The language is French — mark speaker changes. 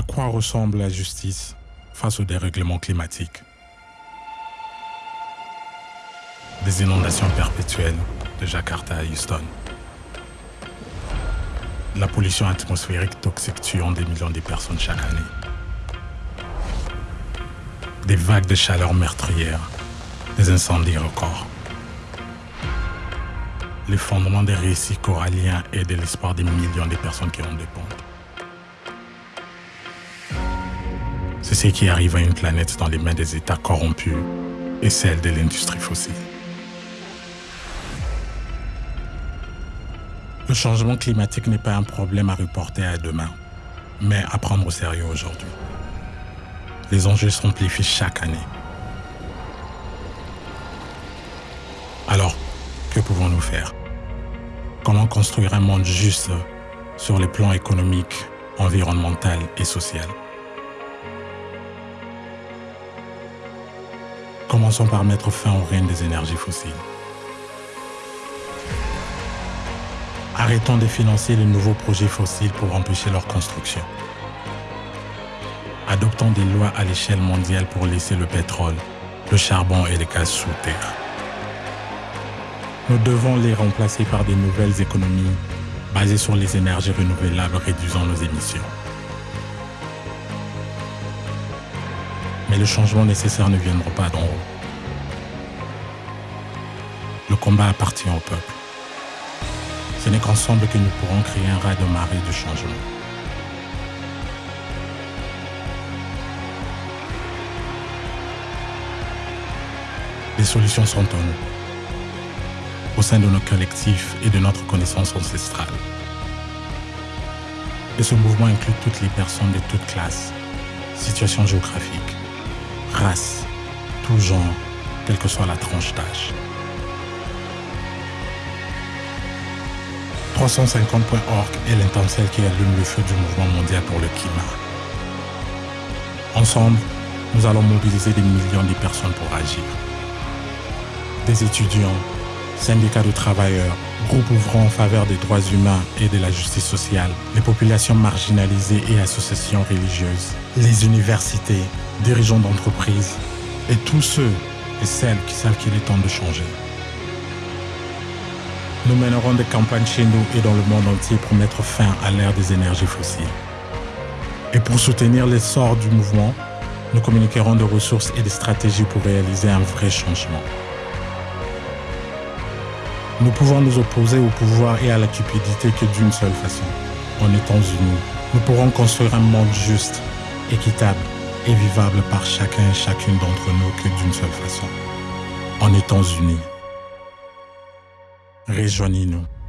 Speaker 1: À quoi ressemble la justice face au dérèglement climatique Des inondations perpétuelles de Jakarta à Houston. La pollution atmosphérique toxique tuant des millions de personnes chaque année. Des vagues de chaleur meurtrières, des incendies records. L'effondrement des récits coralliens et de l'espoir des millions de personnes qui en dépendent. C'est ce qui arrive à une planète dans les mains des États corrompus et celle de l'industrie fossile. Le changement climatique n'est pas un problème à reporter à demain, mais à prendre au sérieux aujourd'hui. Les enjeux s'amplifient chaque année. Alors, que pouvons-nous faire? Comment construire un monde juste sur les plans économiques, environnemental et social? Commençons par mettre fin au règne des énergies fossiles. Arrêtons de financer les nouveaux projets fossiles pour empêcher leur construction. Adoptons des lois à l'échelle mondiale pour laisser le pétrole, le charbon et les gaz sous terre. Nous devons les remplacer par de nouvelles économies basées sur les énergies renouvelables réduisant nos émissions. Mais le changement nécessaire ne viendra pas d'en haut. Le combat appartient au peuple. Ce n'est qu'ensemble que nous pourrons créer un raz de marée de changement. Les solutions sont en nous, au sein de nos collectifs et de notre connaissance ancestrale. Et ce mouvement inclut toutes les personnes de toutes classes, situations géographiques, races, tout genre, quelle que soit la tranche d'âge. 350.org est l'intention qui allume le feu du mouvement mondial pour le climat. Ensemble, nous allons mobiliser des millions de personnes pour agir. Des étudiants, syndicats de travailleurs, groupes ouvrant en faveur des droits humains et de la justice sociale, les populations marginalisées et associations religieuses, les universités, dirigeants d'entreprises et tous ceux et celles qui savent qu'il est temps de changer. Nous mènerons des campagnes chez nous et dans le monde entier pour mettre fin à l'ère des énergies fossiles. Et pour soutenir l'essor du mouvement, nous communiquerons des ressources et des stratégies pour réaliser un vrai changement. Nous pouvons nous opposer au pouvoir et à la cupidité que d'une seule façon, en étant unis. Nous pourrons construire un monde juste, équitable et vivable par chacun et chacune d'entre nous que d'une seule façon, en étant unis. Rejoignez-nous.